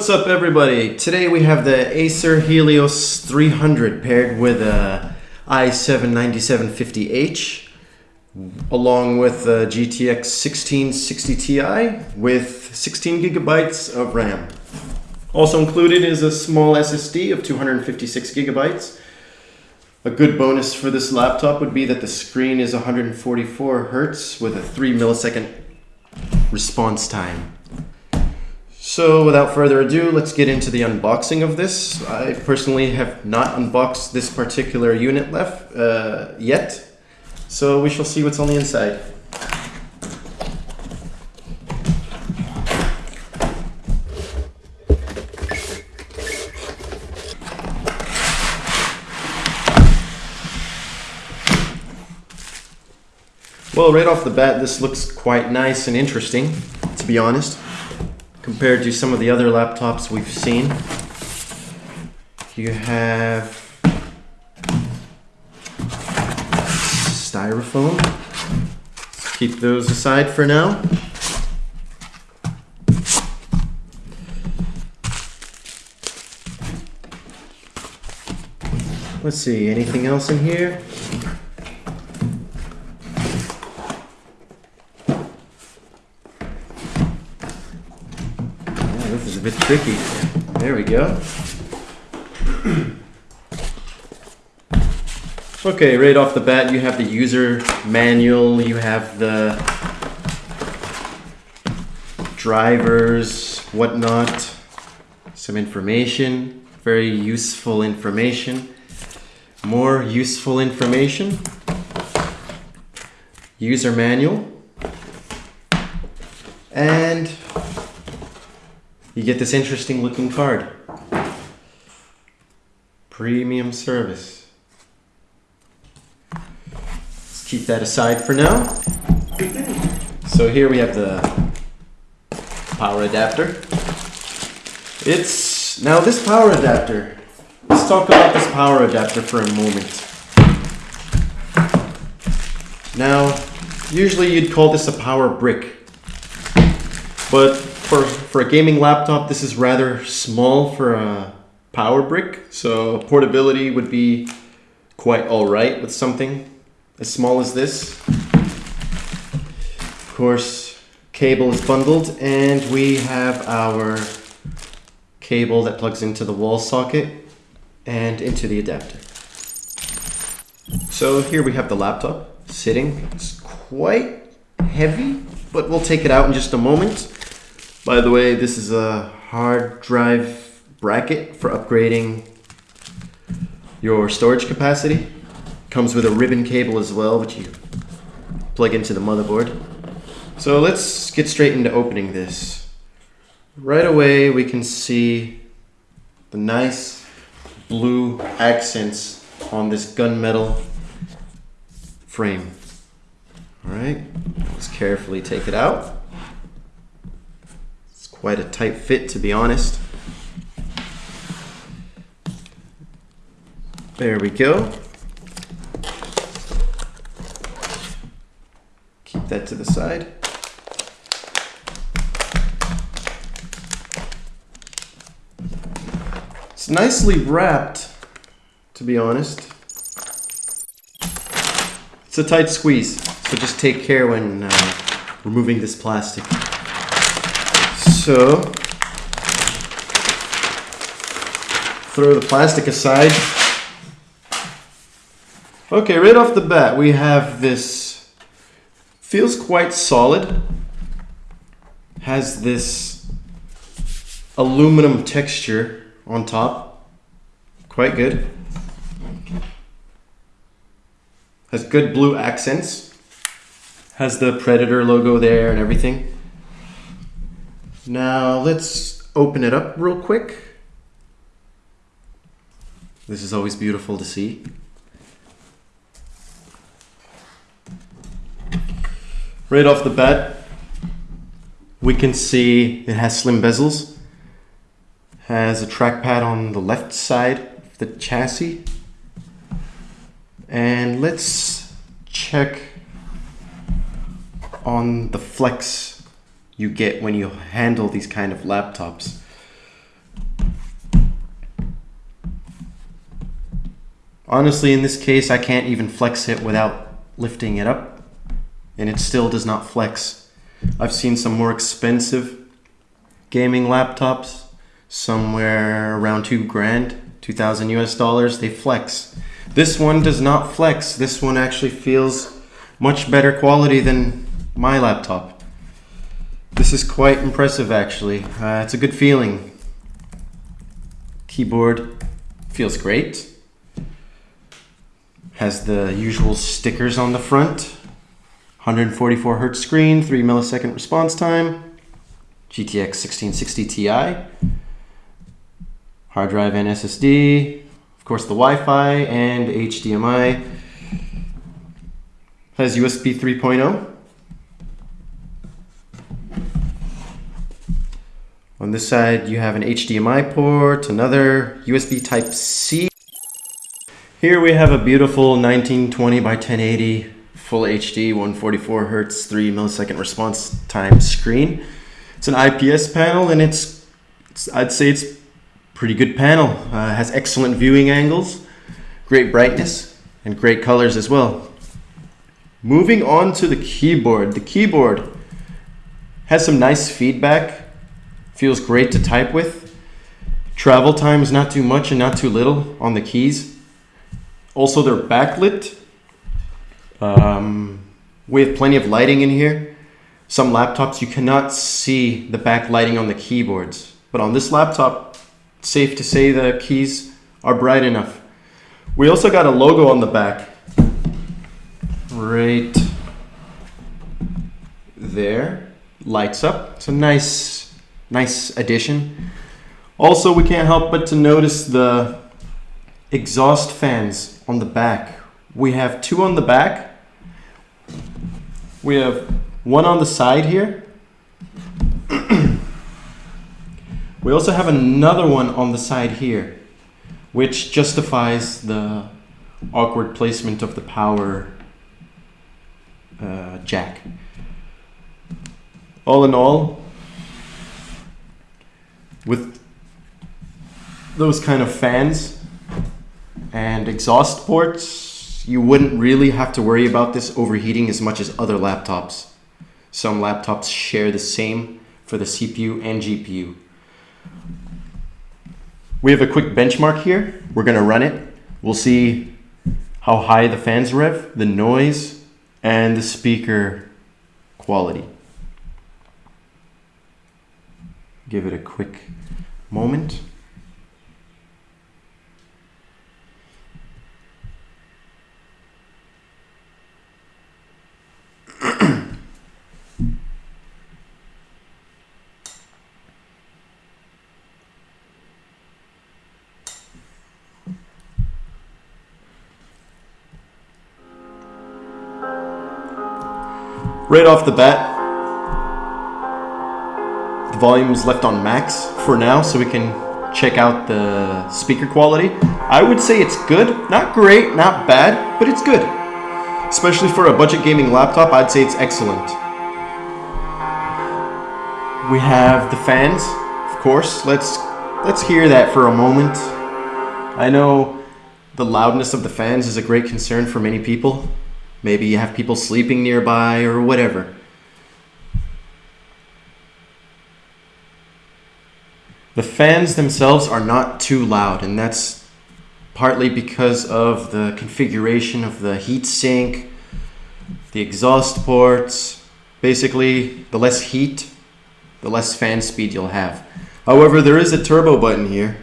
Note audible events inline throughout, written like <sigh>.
What's up everybody? Today we have the Acer Helios 300 paired with a i7-9750H along with a GTX 1660 Ti with 16 gigabytes of RAM. Also included is a small SSD of 256 gigabytes. A good bonus for this laptop would be that the screen is 144 hertz with a 3 millisecond response time. So without further ado, let's get into the unboxing of this. I personally have not unboxed this particular unit left uh, yet, so we shall see what's on the inside. Well, right off the bat, this looks quite nice and interesting, to be honest compared to some of the other laptops we've seen. You have styrofoam. Let's keep those aside for now. Let's see, anything else in here? a bit tricky. There we go. Okay, right off the bat, you have the user manual, you have the drivers, whatnot, some information, very useful information, more useful information, user manual, and you get this interesting looking card. Premium service. Let's keep that aside for now. So here we have the power adapter. It's, now this power adapter, let's talk about this power adapter for a moment. Now, usually you'd call this a power brick, but for, for a gaming laptop, this is rather small for a power brick, so portability would be quite alright with something as small as this. Of course, cable is bundled, and we have our cable that plugs into the wall socket and into the adapter. So here we have the laptop sitting. It's quite heavy, but we'll take it out in just a moment. By the way, this is a hard drive bracket for upgrading your storage capacity. Comes with a ribbon cable as well, which you plug into the motherboard. So let's get straight into opening this. Right away, we can see the nice blue accents on this gunmetal frame. All right, let's carefully take it out. Quite a tight fit, to be honest. There we go. Keep that to the side. It's nicely wrapped, to be honest. It's a tight squeeze, so just take care when uh, removing this plastic. So, throw the plastic aside. Okay, right off the bat, we have this, feels quite solid, has this aluminum texture on top, quite good. Has good blue accents, has the Predator logo there and everything. Now let's open it up real quick. This is always beautiful to see. Right off the bat, we can see it has slim bezels, has a trackpad on the left side of the chassis. And let's check on the flex you get when you handle these kind of laptops. Honestly, in this case, I can't even flex it without lifting it up, and it still does not flex. I've seen some more expensive gaming laptops, somewhere around two grand, 2000 US dollars, they flex. This one does not flex. This one actually feels much better quality than my laptop. This is quite impressive actually. Uh, it's a good feeling. Keyboard feels great. Has the usual stickers on the front. 144 hertz screen, 3 millisecond response time. GTX 1660 Ti. Hard drive and SSD. Of course the Wi-Fi and HDMI. Has USB 3.0. On this side, you have an HDMI port, another USB Type-C. Here we have a beautiful 1920 by 1080 full HD 144 hertz 3 millisecond response time screen. It's an IPS panel and it's, it's I'd say it's pretty good panel. Uh, has excellent viewing angles, great brightness, and great colors as well. Moving on to the keyboard. The keyboard has some nice feedback, feels great to type with. Travel time is not too much and not too little on the keys. Also, they're backlit. Um, we have plenty of lighting in here. Some laptops you cannot see the backlighting on the keyboards, but on this laptop, safe to say the keys are bright enough. We also got a logo on the back. Right there. Lights up. It's a nice, nice addition. Also, we can't help but to notice the exhaust fans on the back. We have two on the back. We have one on the side here. <clears throat> we also have another one on the side here, which justifies the awkward placement of the power uh, jack. All in all, with those kind of fans and exhaust ports, you wouldn't really have to worry about this overheating as much as other laptops. Some laptops share the same for the CPU and GPU. We have a quick benchmark here. We're gonna run it. We'll see how high the fans rev, the noise, and the speaker quality. Give it a quick moment. right off the bat, the volume is left on max for now so we can check out the speaker quality. I would say it's good, not great, not bad, but it's good. Especially for a budget gaming laptop, I'd say it's excellent. We have the fans, of course. Let's let's hear that for a moment. I know the loudness of the fans is a great concern for many people. Maybe you have people sleeping nearby or whatever. The fans themselves are not too loud, and that's partly because of the configuration of the heatsink, the exhaust ports. Basically, the less heat, the less fan speed you'll have. However, there is a turbo button here,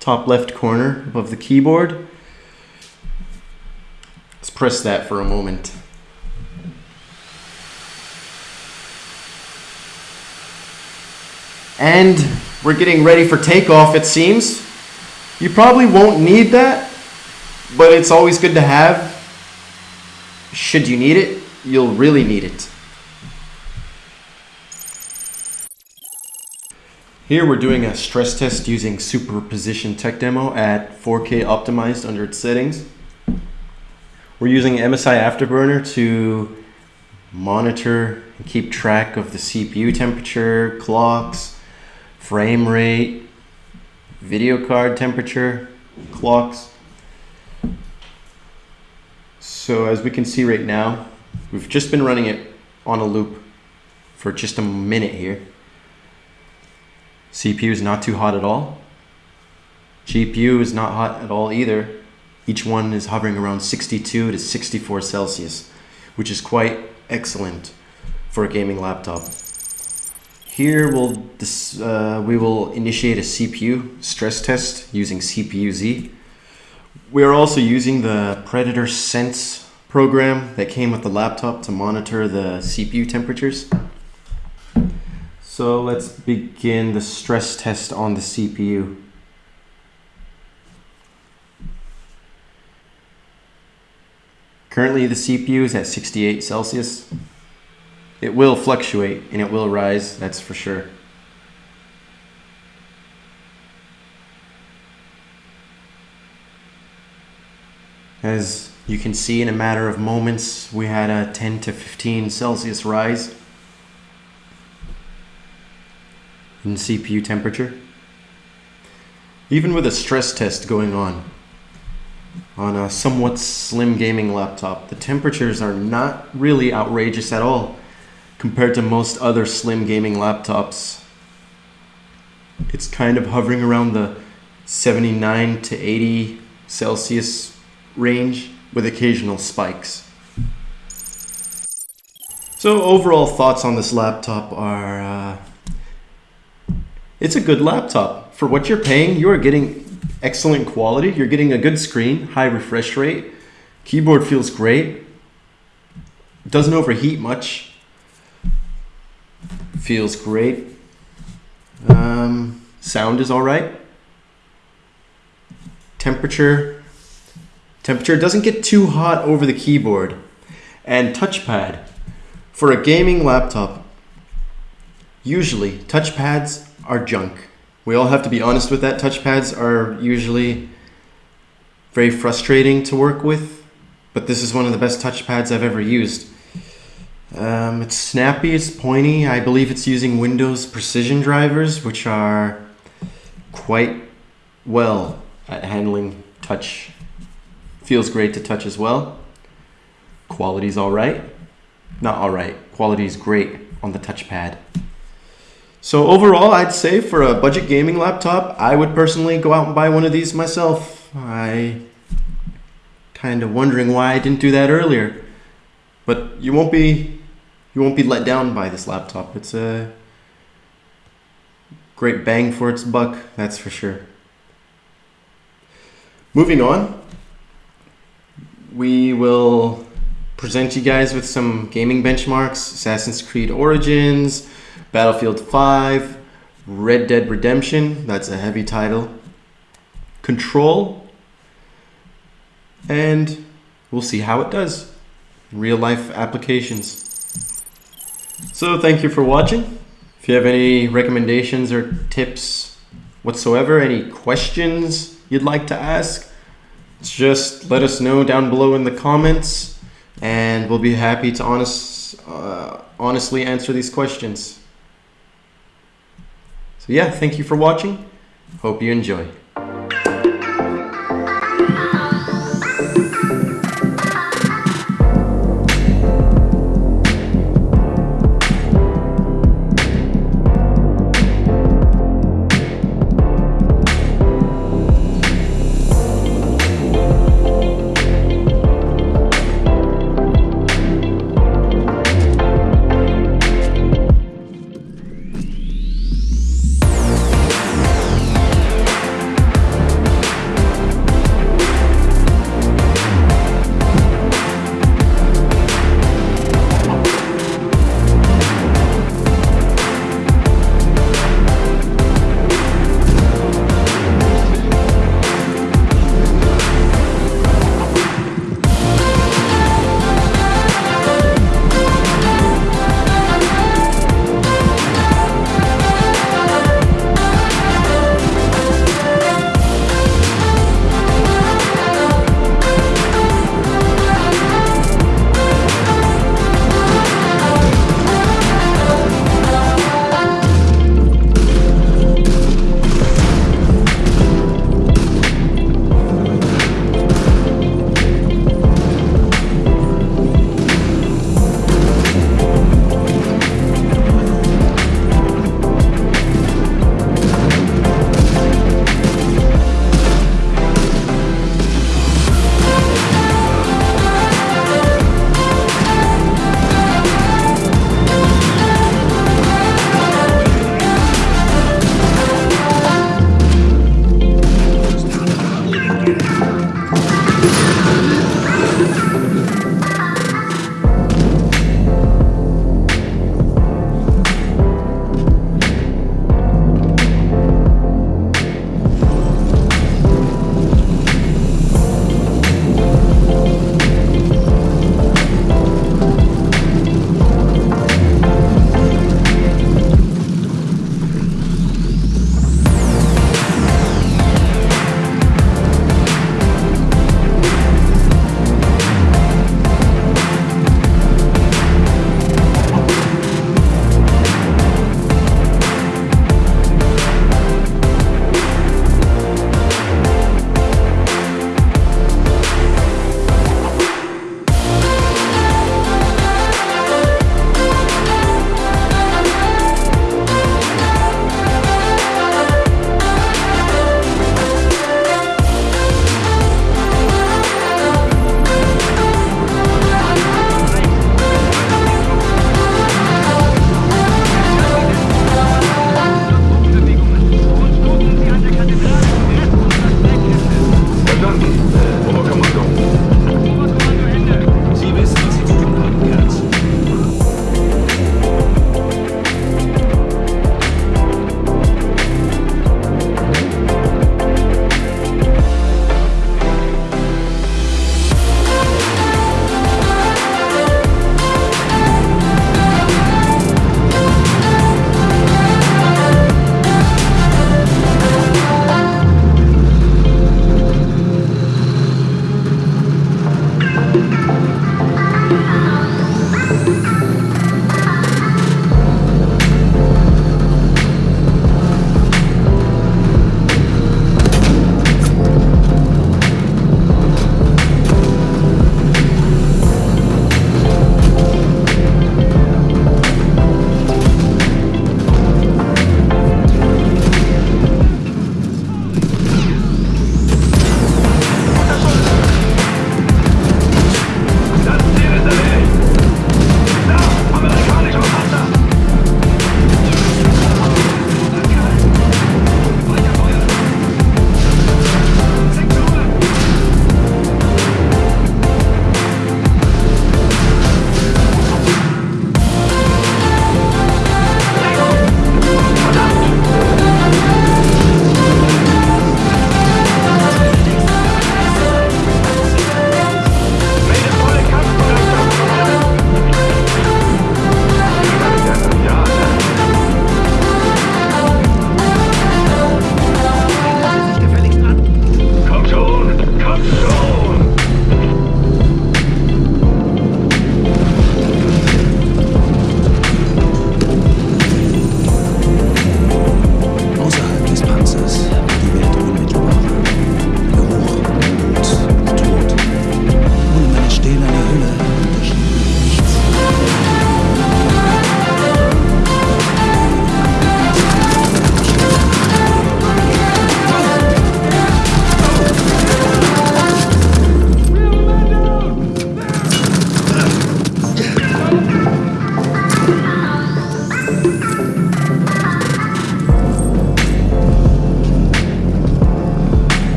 top left corner above the keyboard. Let's press that for a moment. And we're getting ready for takeoff, it seems. You probably won't need that, but it's always good to have. Should you need it, you'll really need it. Here we're doing a stress test using Superposition Tech Demo at 4K optimized under its settings. We're using MSI Afterburner to monitor and keep track of the CPU temperature, clocks, frame rate, video card temperature, clocks. So as we can see right now, we've just been running it on a loop for just a minute here. CPU is not too hot at all. GPU is not hot at all either. Each one is hovering around 62 to 64 Celsius, which is quite excellent for a gaming laptop. Here we'll uh, we will initiate a CPU stress test using CPU-Z. We are also using the Predator Sense program that came with the laptop to monitor the CPU temperatures. So let's begin the stress test on the CPU. Currently the CPU is at 68 Celsius. It will fluctuate and it will rise, that's for sure. As you can see in a matter of moments, we had a 10 to 15 Celsius rise in CPU temperature. Even with a stress test going on, on a somewhat slim gaming laptop. The temperatures are not really outrageous at all compared to most other slim gaming laptops. It's kind of hovering around the 79 to 80 Celsius range with occasional spikes. So overall thoughts on this laptop are, uh, it's a good laptop. For what you're paying, you are getting excellent quality. You're getting a good screen, high refresh rate. Keyboard feels great. Doesn't overheat much. Feels great. Um, sound is all right. Temperature. Temperature doesn't get too hot over the keyboard. And touchpad. For a gaming laptop, usually touchpads are junk. We all have to be honest with that. Touchpads are usually very frustrating to work with, but this is one of the best touchpads I've ever used. Um, it's snappy, it's pointy. I believe it's using Windows precision drivers, which are quite well at handling touch. Feels great to touch as well. Quality's all right. Not all right. Quality's great on the touchpad. So overall, I'd say for a budget gaming laptop, I would personally go out and buy one of these myself. I kind of wondering why I didn't do that earlier. But you won't be you won't be let down by this laptop. It's a great bang for its buck, that's for sure. Moving on, we will present you guys with some gaming benchmarks, Assassin's Creed Origins, Battlefield 5, Red Dead Redemption, that's a heavy title, Control, and we'll see how it does real life applications. So thank you for watching. If you have any recommendations or tips whatsoever, any questions you'd like to ask, just let us know down below in the comments and we'll be happy to honest, uh, honestly answer these questions. So yeah, thank you for watching. Hope you enjoy.